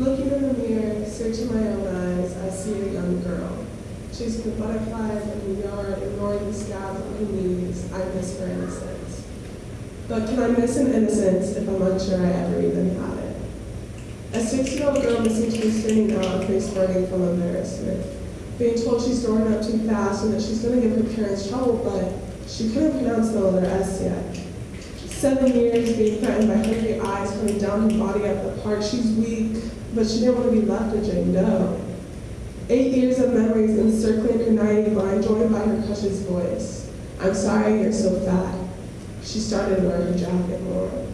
Looking in the mirror, searching my own eyes, I see a young girl. Chasing the butterflies in the yard, ignoring the scabs on her knees, I miss her innocence. But can I miss an innocence if I'm unsure I ever even had it? A six-year-old girl missing to be screaming out and face burning from embarrassment. Being told she's growing up too fast and that she's going to give her parents trouble, but she couldn't pronounce the letter S yet. Seven years being threatened by her down body at the park. She's weak, but she didn't want to be left Jane Doe. Eight years of memories encircling her 90 mind, joined by her crush's voice. I'm sorry you're so fat. She started wearing wear her jacket more.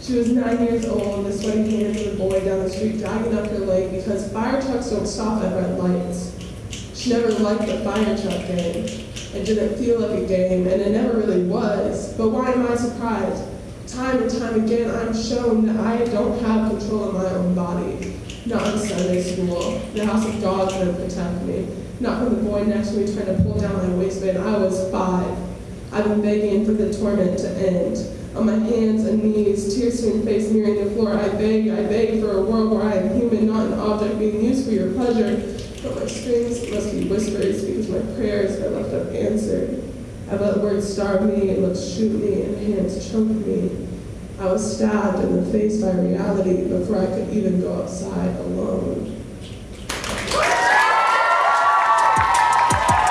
She was nine years old, the sweaty hands of the boy down the street dragging up her leg because fire trucks don't stop at red lights. She never liked the fire truck game. It didn't feel like a game, and it never really was. But why am I? Time and time again, I'm shown that I don't have control of my own body. Not in Sunday school. The house of dogs didn't protect me. Not from the boy next to me trying to pull down my waistband. I was five. I've been begging for the torment to end. On my hands and knees, tear-stained face nearing the floor, I beg, I beg for a world where I am human, not an object being used for your pleasure. But my screams must be whispers because my prayers are left unanswered. I let words starve me and looks shoot me and hands choke me. I was stabbed in the face by reality before I could even go outside alone.